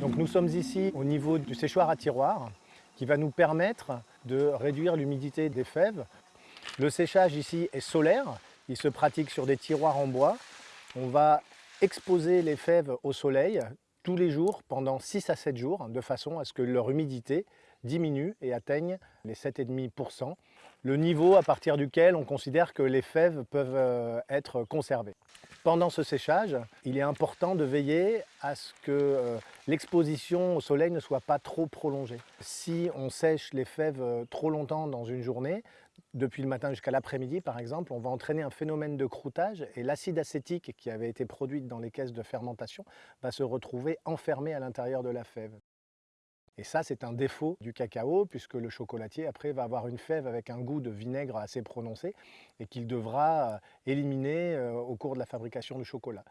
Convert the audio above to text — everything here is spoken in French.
Donc nous sommes ici au niveau du séchoir à tiroir qui va nous permettre de réduire l'humidité des fèves. Le séchage ici est solaire, il se pratique sur des tiroirs en bois. On va exposer les fèves au soleil tous les jours pendant 6 à 7 jours de façon à ce que leur humidité diminue et atteigne les 7,5%, le niveau à partir duquel on considère que les fèves peuvent euh, être conservées. Pendant ce séchage, il est important de veiller à ce que euh, l'exposition au soleil ne soit pas trop prolongée. Si on sèche les fèves euh, trop longtemps dans une journée, depuis le matin jusqu'à l'après-midi par exemple, on va entraîner un phénomène de croûtage et l'acide acétique qui avait été produit dans les caisses de fermentation va se retrouver enfermé à l'intérieur de la fève. Et ça, c'est un défaut du cacao, puisque le chocolatier, après, va avoir une fève avec un goût de vinaigre assez prononcé et qu'il devra euh, éliminer euh, au cours de la fabrication du chocolat.